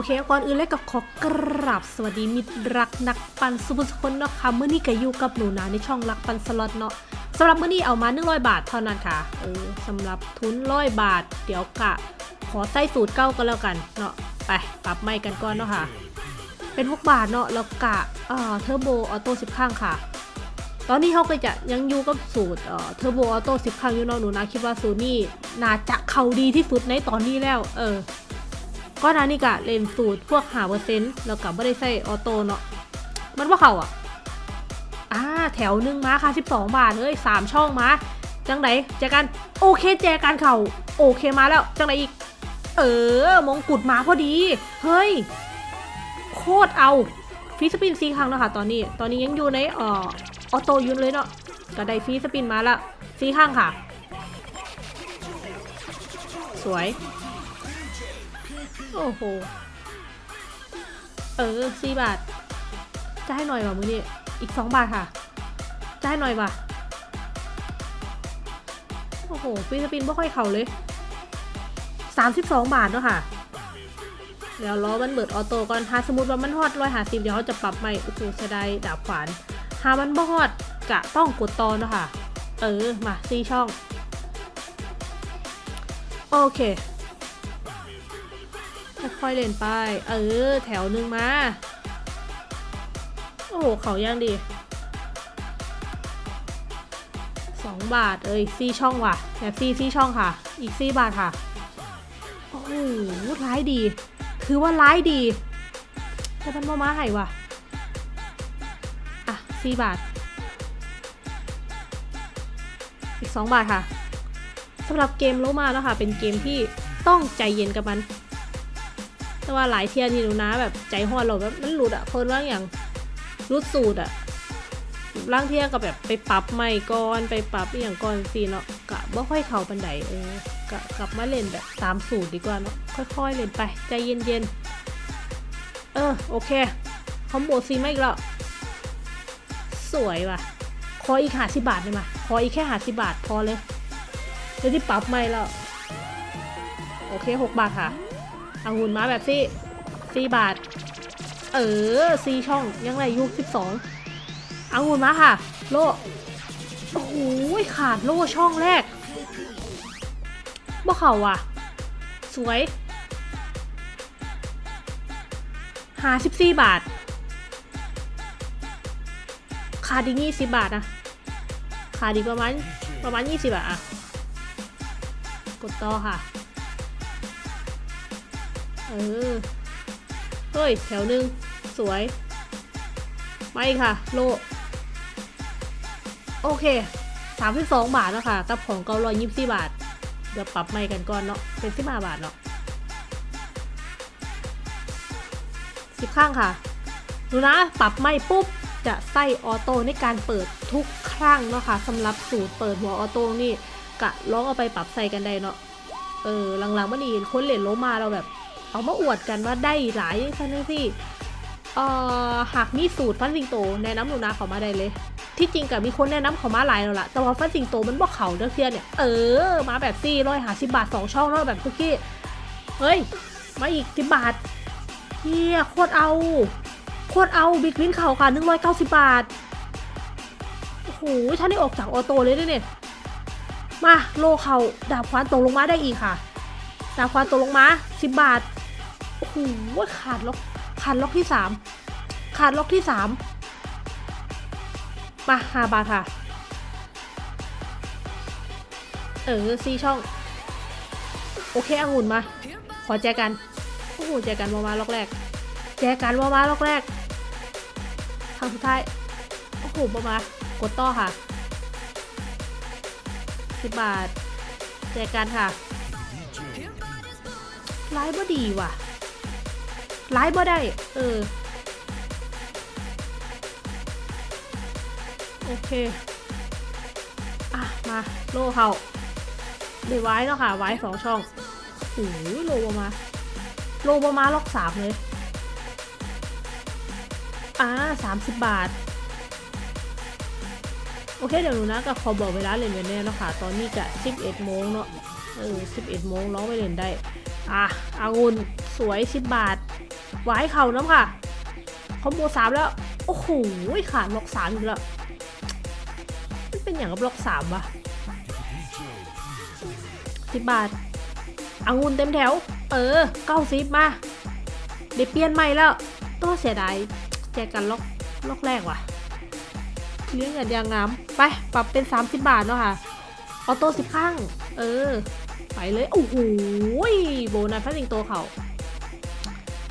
โอเคก่อนอื่นเลยกับขอกราบสวัสดีมิตรรักนักปั่นสุผู้สุคนเนาะค่ะมื้อนี้ก็อยู่กับหนูนาในช่องรักปั่นสล็อตเนาะสำหรับมื้อนี้เอามา100บาทเท่านั้นค่ะเออสำหรับทุนร้อยบาท เดี๋ยวกะ ขอใส่สูตรเก้าก็แล้วกันเนาะไปปรับไม้กันก่อนเนาะค่ะ เป็น6บาทเนาะแล้วกะเอ่อ turbo auto 10ครั้งค่ะ ตอนนี้เขาก็จะยังอยู่กับสูตรเอ่อ turbo auto 10ครั้งอยู่เนาะหนูนาคิดว่าสูตรนี้น่าจะเข้าดีที่สุดในตอนนี้แล้ว เออ ก็นานี่กะเล่นสูตรพวกหาเปอร์เซ็นต์แล้วกับไม่ได้ใส่ออโต้เนาะมันว่าเขาอะอ่าแถวหนึ่งมาค่ะ 12 บาทเอ้ยสามช่องมา จังไหนแจกันโอเคแจกันเข่าโอเคมาแล้ว จังไหนอีก เออมงกุฎมาพอดี เฮ้ย โคตรเอาฟีสปินซีครั้งแล้วค่ะตอนนี้ ตอนนี้ยังอยู่ในอ่อออโต้ยุนเลยเนาะก็ได้ฟีสปินมาแล้วซีข้างค่ะ สวย โอ้โห เออสี่บาท จะให้หน่อยว่ะมือนี่อีกสองบาทค่ะ จะให้หน่อยว่ะ โอ้โหฟรีสปินไม่ค่อยเข่าเลยสามสิบสองบาทเนาะค่ะเดี๋ยวล้อมันเบิดออโต้ก่อนถ้าสมมติว่ามันฮอดร้อยหาสิบเดี๋ยวเขาจะปรับใหม่โอ้โหเสียดายดาบขวานหามันบ่ฮอดกะต้องกดต่อเนาะค่ะ เออ มาซีช่อง โอเค ค่อยๆเล่นไป เออ แถวหนึ่งมา โอ้โห เขาย่างดีสองบาท เอ้ยซีช่องว่ะ แบบซีซีช่องค่ะ อีกซีบาทค่ะ โอ้โหร้ายดีคือว่าร้ายดีแต่มันมามาให้ว่ะ อะซีบาท อีกสองบาทค่ะสำหรับเกมโลมาแล้วค่ะ เป็นเกมที่ต้องใจเย็นกับมัน แต่ว่าหลายเทียที่หนูนะแบบใจหอนเราแบบมันหลุดอะคนว่าอย่างรุดสูตรอะร่างเทียก็แบบไปปรับใหม่ก่อนไปปรับอย่างก่อนสิเนาะกะบ่ค่อยเข้าปันไดเออกะกลับมาเล่นแบบตามสูตรดีกว่าเนาะค่อยๆเล่นไปใจเย็นๆเออโอเคคอมโบซีไมาอีกแล้วสวยว่ะขออีกหาสิบาทเลยมาขออีกแค่หาสิบาทพอเลยเดี๋ยวที่ปรับใหม่แล้วโอเคหกบาทค่ะ เอาหุ่นมาแบบซี่สี่บาท เออซีช่องยังไรยุคสิบสองเอาหุ่นมาค่ะ โลโอ้โหขาดโล่ช่องแรกบ่เข่าว่ะ สวยหาสิบสี่บาท ขาดอีกยี่สิบบาทนะขาดอีกประมาณประมาณยี่สิบอะอะกดต่อค่ะ เออ เฮ้ย แถวหนึ่งสวยไม่ค่ะ โล โอเคสามสิบสองบาทแล้วค่ะ กับของเกาลอยยี่สิบบาท เดี๋ยวปรับใหม่กันก่อนเนาะ เป็นสิบห้าบาทเนาะสิบข้างค่ะดูนะ ปรับไม่ปุ๊บ จะใส่ออโต้ในการเปิดทุกครั้งเนาะค่ะสำหรับสูตรเปิดหัวออโต้นี่กะลองเอาไปปรับใส่กันได้เนาะ เออหลังๆมันนี่คนเหรียญโลมาเราแบบ เอามาอวดกันว่าได้หลายซันสิเอ่อหากมีสูตรฟันสิงโตแนะนำหนูนาเขามาได้เลย ที่จริงกับมีคนแนะนำเขามาหลายแล้วล่ะ แต่ว่าฟันสิงโตมันบอกเขาเด้อเทียเนี่ย เออ มาแบบซี่ร้อยหาสิบบาทสองช่องแล้วแบบคุกกี้ เฮ้ย มาอีกสิบบาทเฮียโคตรเอา โคตรเอาบิ๊กวินเขาค่ะหนึ่งร้อยเก้าสิบบาท โอ้โหท่านได้ออกจากออโต้เลยด้วยเนี่ย มาโลเขาดาบควานตกลงมาได้อีกค่ะ ดาบควานตกลงมาสิบบาท โอ้โหขาดล็อกขาดล็อกที่สามขาดล็อกที่สามมาหาบาทค่ะ เออซีช่อง โอเคอังุ่นมา ขอแจกัน โอ้โหแจกันมามาล็อกแรก แจกันมามาล็อกแรกครั้งสุดท้าย โอ้โหมามากดต่อค่ะสิบบาท แจกันค่ะไลฟ์บ่ดีว่ะ ไลฟ์บ่ได้ เออ โอเค อะ มา โลเขาเดี๋ยวไว้เนาะค่ะ ไว้สองช่องโอ้ยโลประมาณโลประมาณล็อกสามเลย อ่าสามสิบบาท โอเค เดี๋ยวหนูนะก็ขอบอกเวลาเล่นไว้แน่เนาะค่ะ ตอนนี้กะ11โมงเนาะ เออ11โมงร้องไปเล่นได้ อะอางุน สวย10บาทไว้เข่าน้ำค่ะ คอมโบสามแล้ว โอ้โหขาดบล็อกสามอีกแล้ว มันเป็นอย่างกับบล็อกสามวะสิบบาทอางุนเต็มแถว เออเก้าสิบมาเดี๋ยวเปลี่ยนใหม่แล้วตัวเสียดายแจกกันล็อกล็อกแรกว่ะ เลี้ยงกันยางงาม ไปปรับเป็น 30 บาทเนาะค่ะ ออโต้สิบข้าง เออ ไปเลย โอ้โหโบนัสพัสสิงโตเขา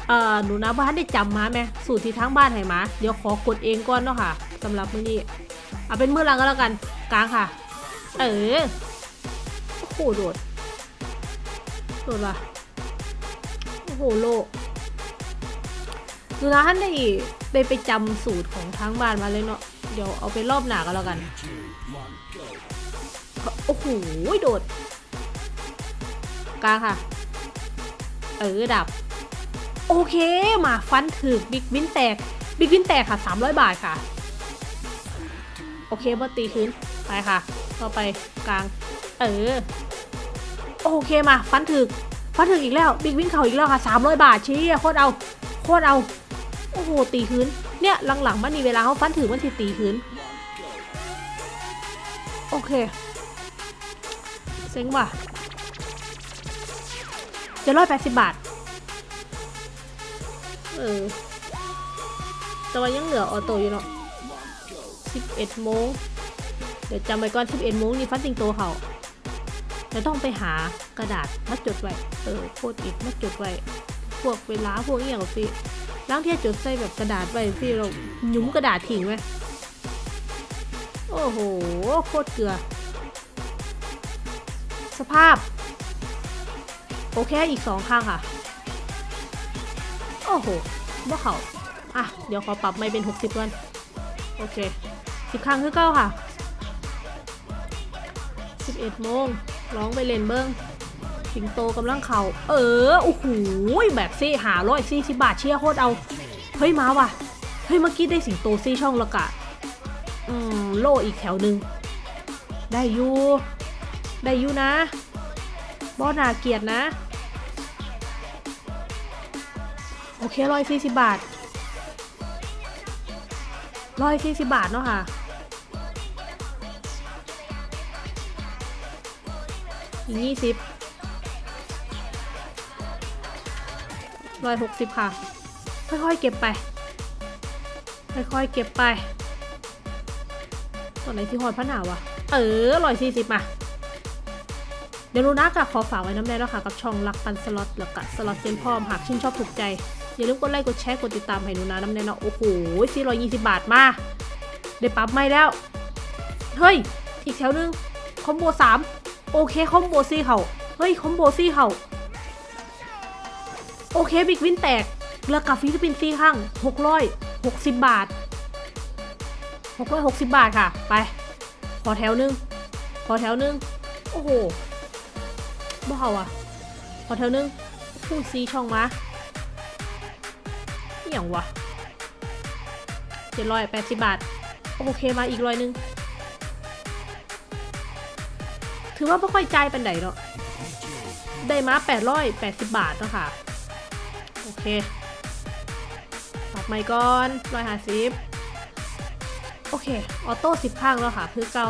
เอ่อหนูนะบ้านได้จำมาไหมสูตรที่ทั้งบ้านให้มาเดี๋ยวขอกดเองก่อนเนาะค่ะสำหรับมื้อนี้เอาเป็นมื้อหลังก็แล้วกันกลางค่ะ เออโอ้โหโดดโดดว่ะโอ้โหโลหนูนะท่านได้ได้ไปจำสูตรของทั้งบ้านมาเลยเนาะเดี๋ยวเอาไปรอบหนาก็แล้วกันโอ้โหโดดกลางค่ะ เออดับ โอเคมาฟันถึกบิ๊กวินแตกบิ๊กวินแตกค่ะ 300 บาทค่ะ โอเคมาตีคืนไปค่ะต่อไปกลาง เออ โอเคมาฟันถึกฟันถึกอีกแล้วบิ๊กวินเข่าอีกแล้วค่ะ 300 บาทชี้โคตรเอาโคตรเอาโอ้โหตีคืนเนี่ยหลังๆมันมีเวลาเขาฟันถือมันสิตีคืนโอเคเซ็งว่ะจะร้อยแปดสิบบาท เออ แต่ว่ายังเหลือออโต้อยู่เนาะสิบเอ็ดโมง เดี๋ยวจำไว้ก่อนสิบเอ็ดโมงนี่ฟันสิงโตเขาจะต้องไปหากระดาษมาจดไว้ เออโคตรอิดมาจดไว้ พวกเวลาพวกอหย่างสิล้างเทียจดใส่แบบกระดาษไว้พี่เราหยุมกระดาษทิ้งไว้ โอ้โห โคตรเกลือ สภาพ โอเคอีกสองข้างค่ะ โอ้โหบ่เขาอะ เดี๋ยวขอปรับไม่เป็น 60ก่อน โอเคสิบครั้งคือเก้าค่ะ 11โมงร้องไปเล่นเบิ้งสิงโตกำลังเข่าเออ โอ้โห แบบซี่หาร้อยซี่สิบบาทเชียโคตรเอา เฮ้ย มาว่ะ เฮ้ย เมื่อกี้ได้สิงโตซี่ช่องและกะ อืม โลอีกแถวหนึ่ง ได้ยู ได้ยูนะบอนาเกียรตินะ โอเคร้อยสี่สิบบาทร้อยสี่สิบบาทเนาะค่ะ อีกยี่สิบร้อยหกสิบค่ะ ค่อยๆเก็บไป ค่อยๆเก็บไปตอนไหนที่หอดพระหนาวะ เออร้อยสี่สิบมา เดี๋ยวรู้นะกับขอฝากไว้น้ำแน่แล้วค่ะกับช่องรักปันสล็อตแล้วก็สล็อตเซนพร้อมหากชื่นชอบถูกใจ อย่าลืมกดไลค์กดแชร์กดติดตามให้หนูนะน้ำแน่เนาะโอ้โหสี่ร้อยยี่สิบบาทมาได้ปรับไม่แล้ว เฮ้ย อีกแถวนึงคอมโบสามโอเคคอมโบซี่เขาเฮ้ยคอมโบซี่เขาโอเคบิ๊กวินแตกเรือกับฟิลิปปินส์ซี่ข้างหกร้อยหกสิบบาทหกร้อยหกสิบบาทค่ะ ไป ขอแถวนึง ขอแถวนึง โอ้โห บ่เอาอะขอแถวนึงพูดซีช่องมาอหย่างวะเจ็ดร้อยแปดสิบบาท โอเคมาอีกร้อยนึง ถือว่าไม่ค่อยใจายปันไดเนาะได้มาแปดร้อยแปดสิบบาทเนาะค่ะ โอเคปรับไม้ก่อนร้อยห้าสิบโอเค auto สิบครั้งแล้วค่ะ คือเก่า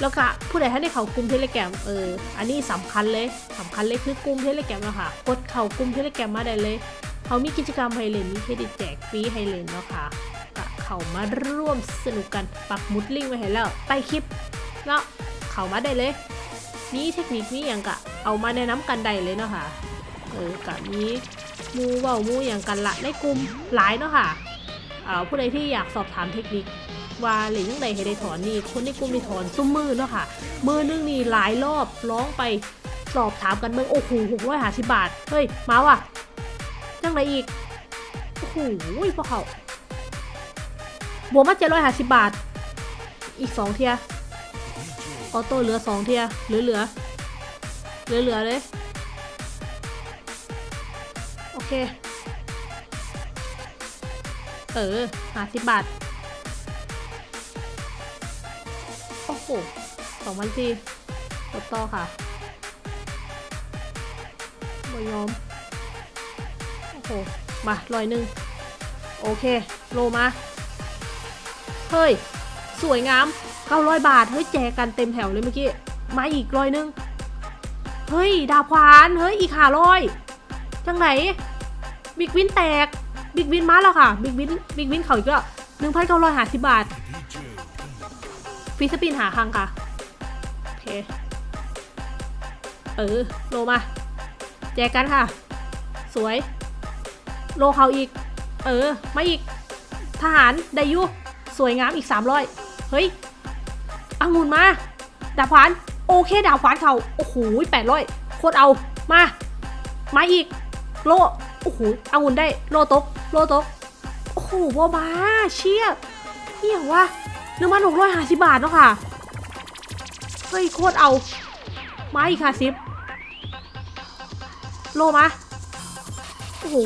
แล้วก็ผู้ใดท่านได้เข้ากลุ่ม Telegram เอออันนี้สำคัญเลยสำคัญเลยคือกลุ่ม Telegram แล้วค่ะกดเข้ากลุ่ม Telegram มาได้เลยเขามีกิจกรรมให้เล่นมีเครดิตแจกฟรีให้เล่นเนาะค่ะก็เข้ามาร่วมสนุกกันปักหมุดลิงก์ไว้ให้แล้วใต้คลิปเนาะเข้ามาได้เลยมีเทคนิคมีอย่างกะเอามาแนะนำกันได้เลยเนาะค่ะเออกะมีมูเว้ามูอย่างกันละในกลุ่มหลายเนาะค่ะอ่าผู้ใดที่อยากสอบถามเทคนิค ว่าหรียญยังไงให้ได้ถอนนี่คนในกลุ่มนี่ถอนซุ้มมือเนาะค่ะมือนึงนี่หลายรอบร้องไปสอบถามกันเมืองโอ้โหหกร้อยห้าสิบบาทเฮ้ยมาว่ะจังไรอีกโอ้โหพวกเขาบวกมาเจ็ดร้อยห้าสิบบาท อีกสองเทียออโต้เหลือสองเทียเหลือเหลือเหลือเหลือเลยโอเค เออห้าสิบบาท หสองพันสี่กดต่อค่ะบยอม โอ้โห มาร้อยหนึ่ง โอเค โลมา เฮ้ย สวยงาม900บาท เฮ้ย แจกกันเต็มแถวเลยเมื่อกี้ มาอีกร้อยหนึ่ง เฮ้ย ดาบควาน เฮ้ย อีกหาร้อยจังไหน บิ๊กวินแตก บิ๊กวินมาแล้วค่ะ บิ๊กวิน บิ๊กวินเขาอีกแล้วหนึ่งพันเก้าร้อยห้าสิบบาท ฟรีสปินหาคังค่ะ โอเค เออ โลมาแจกกันค่ะ สวย โลเขาอีก เออ มาอีก ทหารไดยุ สวยงามอีก 300 เฮ้ยองุ่นมา ดาบขวาน โอเค ดาบขวานเขาโอ้โห800โคตรเอา มา มาอีก โล โอ้โหองุ่นได้ โลตก โลตก โอ้โหบัวบาเชี่ยเฮียวะ หนึ่งพันหกร้อยห้าสิบบาทเนาะค่ะ เฮ้ยโคตรเอา มาอีกค่ะซิปโลมา โอ้โห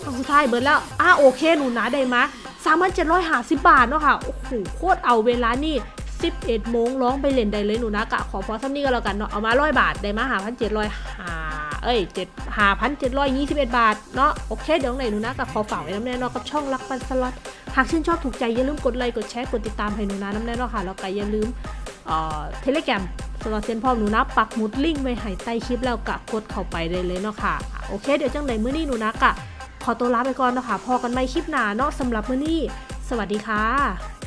เอาสุดท้ายเบิร์ดแล้ว อะโอเคหนูนะได้มาสามพันเจ็ดร้อยห้าสิบบาทเนาะค่ะ โอ้โหโคตรเอาเวลานี่สิบเอ็ดโมงร้องไปเล่นได้เลยหนูนะกะขอพอซ้ำนี่ก็แล้วกันเนาะ เอามาร้อยบาทได้มาหาพันเจ็ดร้อยห เอ้ยเจ็ดหาพันเจ็ดร้อยยี่สิบเอ็ดบาท เนาะโอเค เดี๋ยวไหนหนูนะกะขอฝากไว้น้ำแน่นาะกับช่องรักปันสล็อตหากชื่นชอบถูกใจ อย่าลืมกดไลค์กดแชร์กดติดตามให้หนูนะน้ำแน่นาะค่ะแล้วก็อย่าลืมเอ่อเทเลแกรมสำหรับเซนพร้อหนูนะปักหมุดลิงก์ไว้ให้ใต้คลิปแล้วกะกดเข้าไปได้เลยเนาะค่ะโอเค เดี๋ยวจังไหนมื้อนี้หนูนะกะขอตัวลาไปก่อนเนาะค่ะพอกันใหม่คลิปหน้าเนาะสำหรับมื้อนี้ สวัสดีค่ะ